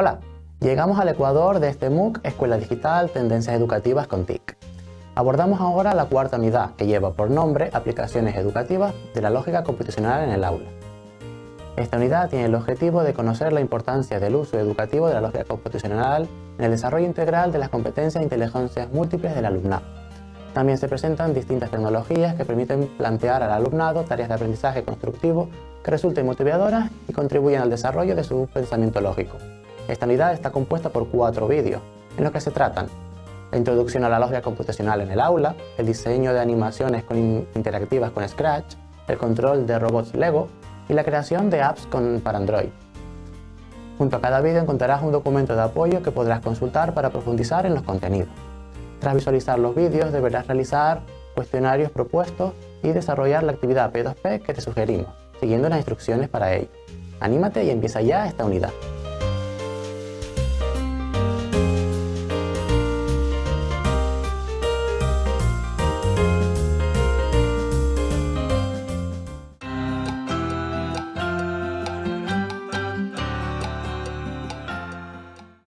Hola, llegamos al Ecuador de este MOOC Escuela Digital Tendencias Educativas con TIC. Abordamos ahora la cuarta unidad que lleva por nombre Aplicaciones Educativas de la Lógica Computacional en el Aula. Esta unidad tiene el objetivo de conocer la importancia del uso educativo de la lógica computacional en el desarrollo integral de las competencias e inteligencias múltiples del alumnado. También se presentan distintas tecnologías que permiten plantear al alumnado tareas de aprendizaje constructivo que resulten motivadoras y contribuyan al desarrollo de su pensamiento lógico. Esta unidad está compuesta por cuatro vídeos, en los que se tratan la introducción a la lógica computacional en el aula, el diseño de animaciones interactivas con Scratch, el control de robots Lego y la creación de apps para Android. Junto a cada vídeo encontrarás un documento de apoyo que podrás consultar para profundizar en los contenidos. Tras visualizar los vídeos deberás realizar cuestionarios propuestos y desarrollar la actividad P2P que te sugerimos, siguiendo las instrucciones para ello. Anímate y empieza ya esta unidad.